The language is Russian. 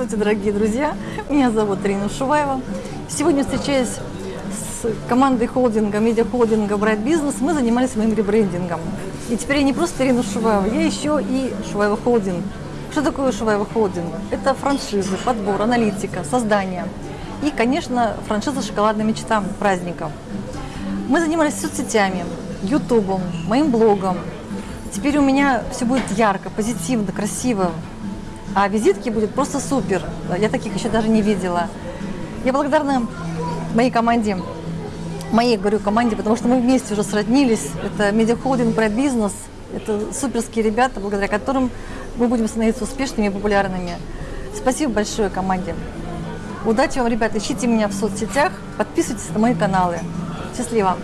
Здравствуйте, дорогие друзья! Меня зовут Ирина Шуваева. Сегодня встречаюсь с командой холдинга, медиахолдинга Bright Business. Мы занимались моим ребрендингом. И теперь я не просто Ирина Шуваева, я еще и Шуваева Холдинг. Что такое Шуваева Холдинг? Это франшизы, подбор, аналитика, создание. И, конечно, франшиза «Шоколадная мечта» праздников. Мы занимались соцсетями, ютубом, моим блогом. Теперь у меня все будет ярко, позитивно, красиво. А визитки будет просто супер. Я таких еще даже не видела. Я благодарна моей команде, моей, говорю, команде, потому что мы вместе уже сроднились. Это медиахолдинг Bright Business. Это суперские ребята, благодаря которым мы будем становиться успешными и популярными. Спасибо большое команде. Удачи вам, ребята. Ищите меня в соцсетях, подписывайтесь на мои каналы. Счастливо!